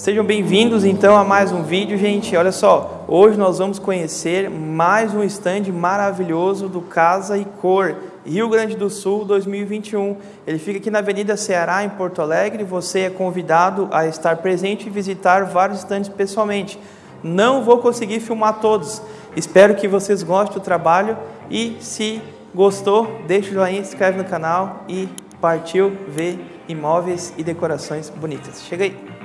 Sejam bem-vindos então a mais um vídeo, gente. Olha só, hoje nós vamos conhecer mais um stand maravilhoso do Casa e Cor, Rio Grande do Sul 2021. Ele fica aqui na Avenida Ceará, em Porto Alegre. Você é convidado a estar presente e visitar vários stands pessoalmente. Não vou conseguir filmar todos. Espero que vocês gostem do trabalho e se gostou, deixa o joinha, se inscreve no canal e partiu ver imóveis e decorações bonitas. Chega aí!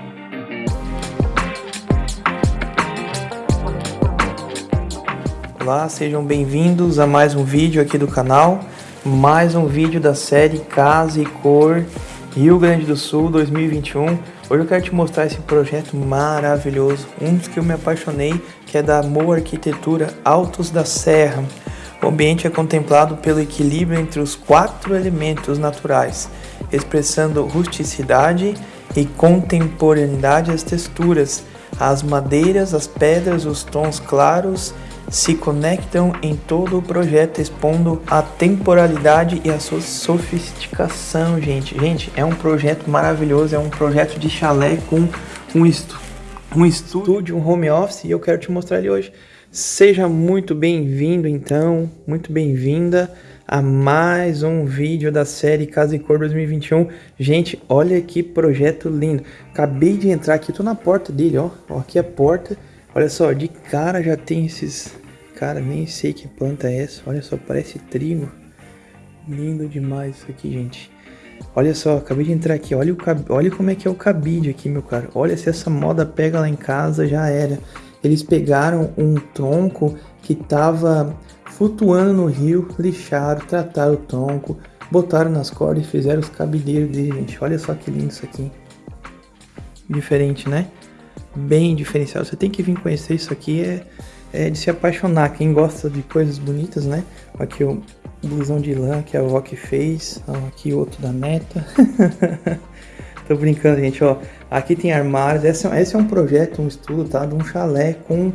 Olá, sejam bem-vindos a mais um vídeo aqui do canal, mais um vídeo da série Casa e Cor Rio Grande do Sul 2021. Hoje eu quero te mostrar esse projeto maravilhoso, um dos que eu me apaixonei, que é da Moa Arquitetura Altos da Serra. O ambiente é contemplado pelo equilíbrio entre os quatro elementos naturais, expressando rusticidade e contemporaneidade as texturas, as madeiras, as pedras, os tons claros se conectam em todo o projeto, expondo a temporalidade e a sua sofisticação, gente. Gente, é um projeto maravilhoso, é um projeto de chalé com um, estu um estúdio, um home office, e eu quero te mostrar ele hoje. Seja muito bem-vindo, então, muito bem-vinda a mais um vídeo da série Casa e Cor 2021. Gente, olha que projeto lindo. Acabei de entrar aqui, tô na porta dele, ó. ó aqui é a porta. Olha só, de cara já tem esses... Cara, nem sei que planta é essa. Olha só, parece trigo. Lindo demais isso aqui, gente. Olha só, acabei de entrar aqui. Olha, o cab... Olha como é que é o cabide aqui, meu cara. Olha, se essa moda pega lá em casa, já era. Eles pegaram um tronco que tava flutuando no rio, lixaram, trataram o tronco, botaram nas cordas e fizeram os cabideiros dele, gente. Olha só que lindo isso aqui. Diferente, né? Bem diferenciado. Você tem que vir conhecer isso aqui, é, é de se apaixonar. Quem gosta de coisas bonitas, né? Aqui o blusão de lã que a avó que fez. Aqui outro da neta. Tô brincando, gente, ó. Aqui tem armários. Esse, é esse é um projeto, um estudo, tá? De um chalé com uh,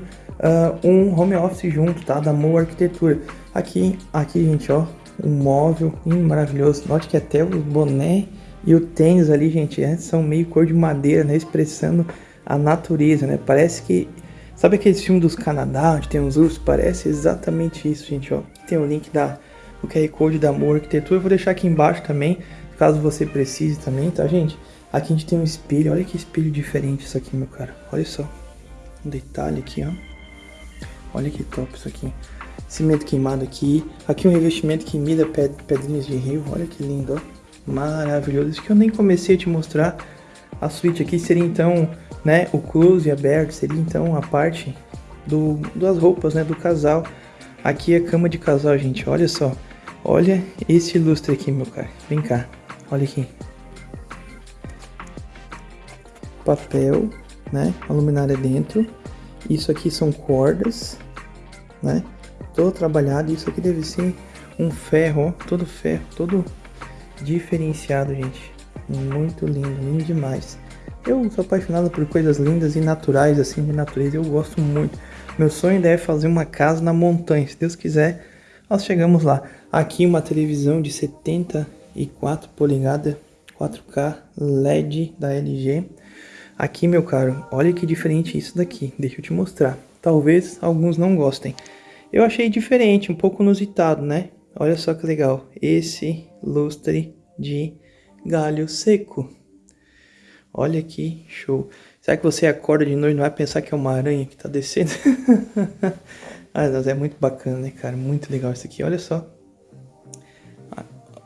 um home office junto, tá? Da Moa Arquitetura. Aqui, aqui, gente, ó. Um móvel hum, maravilhoso. Note que até o boné e o tênis ali, gente, é, são meio cor de madeira, né? Expressando a natureza, né? Parece que... Sabe aquele filme dos Canadá, onde tem uns ursos? Parece exatamente isso, gente, ó. Tem o link da... O QR Code da Amor Arquitetura. Eu vou deixar aqui embaixo também, caso você precise também, tá, gente? Aqui a gente tem um espelho. Olha que espelho diferente isso aqui, meu cara. Olha só. Um detalhe aqui, ó. Olha que top isso aqui. Cimento queimado aqui. Aqui um revestimento que mida pedrinhas de rio. Olha que lindo, ó. Maravilhoso. Isso que eu nem comecei a te mostrar. A suíte aqui seria então né? O close aberto seria então a parte do, das roupas, né? Do casal. Aqui é a cama de casal, gente. Olha só. Olha esse lustre aqui, meu cara. Vem cá. Olha aqui. Papel, né? A luminária dentro. Isso aqui são cordas, né? Todo trabalhado. Isso aqui deve ser um ferro, ó. Todo ferro, todo diferenciado, gente. Muito lindo, lindo demais. Eu sou apaixonado por coisas lindas e naturais, assim, de natureza. Eu gosto muito. Meu sonho ainda é fazer uma casa na montanha. Se Deus quiser, nós chegamos lá. Aqui uma televisão de 74 polegadas, 4K LED da LG. Aqui, meu caro, olha que diferente isso daqui. Deixa eu te mostrar. Talvez alguns não gostem. Eu achei diferente, um pouco inusitado, né? Olha só que legal. Esse lustre de galho seco. Olha que show. Será que você acorda de noite e não vai pensar que é uma aranha que tá descendo? ah, é muito bacana, né, cara? Muito legal isso aqui. Olha só.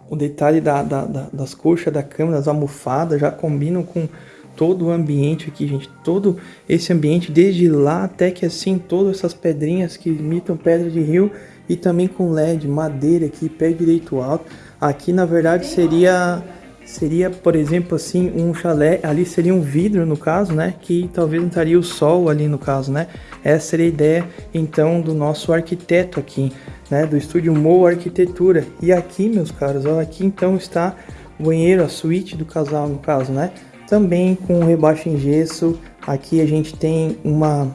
O detalhe da, da, da, das coxas da cama, das almofadas, já combinam com todo o ambiente aqui, gente. Todo esse ambiente, desde lá até que assim, todas essas pedrinhas que imitam pedra de rio e também com LED, madeira aqui, pé direito alto. Aqui, na verdade, seria seria, por exemplo, assim, um chalé, ali seria um vidro no caso, né, que talvez não estaria o sol ali no caso, né. Essa seria a ideia, então, do nosso arquiteto aqui, né, do estúdio Mo Arquitetura. E aqui, meus caros, ó, aqui então está o banheiro, a suíte do casal no caso, né, também com rebaixo em gesso. Aqui a gente tem uma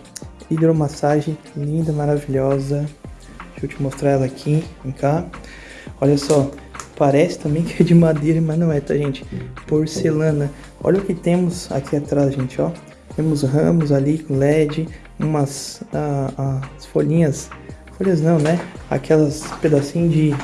hidromassagem linda, maravilhosa. Deixa eu te mostrar ela aqui, vem cá. Olha só, Parece também que é de madeira, mas não é, tá, gente? Porcelana. Olha o que temos aqui atrás, gente, ó. Temos ramos ali com LED, umas ah, as folhinhas, folhas não, né? Aquelas pedacinhos de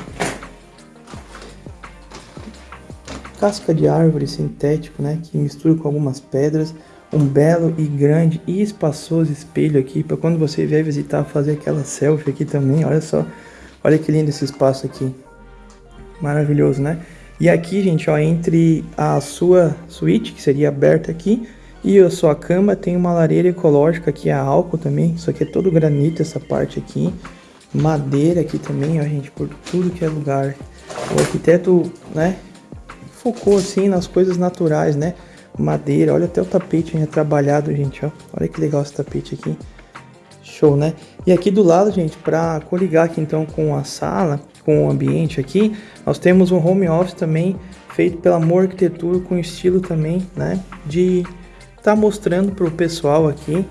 casca de árvore sintético, né? Que mistura com algumas pedras. Um belo e grande e espaçoso espelho aqui para quando você vier visitar fazer aquela selfie aqui também. Olha só, olha que lindo esse espaço aqui. Maravilhoso, né? E aqui, gente, ó, entre a sua suíte, que seria aberta aqui, e a sua cama, tem uma lareira ecológica que é álcool também. Isso aqui é todo granito, essa parte aqui. Madeira aqui também, ó, gente, por tudo que é lugar. O arquiteto, né, focou assim nas coisas naturais, né? Madeira, olha até o tapete retrabalhado, gente, ó. Olha que legal esse tapete aqui. Show, né? E aqui do lado, gente, para coligar aqui então com a sala, com o ambiente aqui, nós temos um home office também feito pela Amor Arquitetura com estilo também, né? De tá mostrando para o pessoal aqui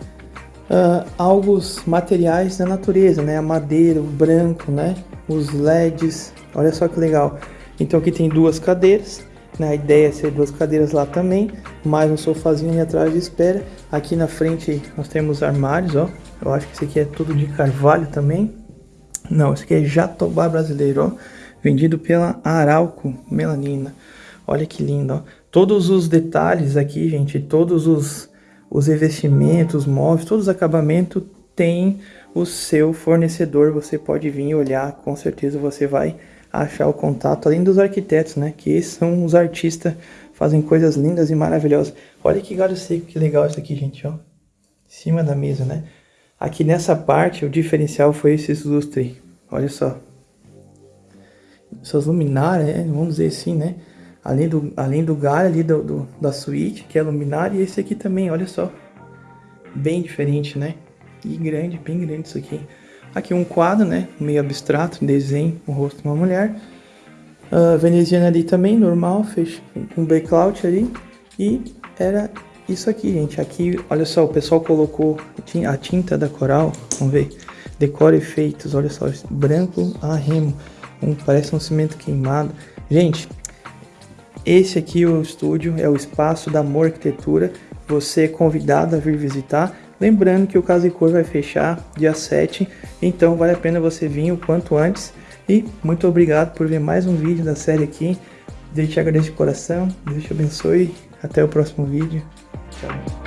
uh, alguns materiais da natureza, né? A madeira, o branco, né? Os LEDs, olha só que legal. Então aqui tem duas cadeiras, né? A ideia é ser duas cadeiras lá também, mais um sofazinho ali atrás de espera. Aqui na frente nós temos armários, ó. Eu acho que esse aqui é tudo de carvalho também. Não, esse aqui é jatobá brasileiro, ó, vendido pela Arauco Melanina. Olha que lindo, ó. Todos os detalhes aqui, gente, todos os, os revestimentos, móveis, todos os acabamentos tem o seu fornecedor. Você pode vir olhar, com certeza você vai achar o contato, além dos arquitetos, né? Que são os artistas, fazem coisas lindas e maravilhosas. Olha que galho seco, que legal isso aqui, gente, ó. Em cima da mesa, né? Aqui nessa parte, o diferencial foi esse lustre. Olha só. Essas luminárias, né? vamos dizer assim, né? Além do, além do galho ali do, do, da suíte, que é luminária, e esse aqui também, olha só. Bem diferente, né? E grande, bem grande isso aqui. Aqui um quadro, né? Meio abstrato, desenho, o rosto de uma mulher. Uh, veneziana ali também, normal, fez com background ali. E era isso aqui, gente. Aqui, olha só, o pessoal colocou a tinta da coral. Vamos ver. Decora efeitos, olha só. Branco a remo. Um, parece um cimento queimado. Gente, esse aqui é o estúdio, é o espaço da Amor Arquitetura. Você é convidado a vir visitar. Lembrando que o Casa e Cor vai fechar dia 7, então vale a pena você vir o quanto antes. E muito obrigado por ver mais um vídeo da série aqui. Deus te agradeço de coração, Deus te abençoe. Até o próximo vídeo. Sorry.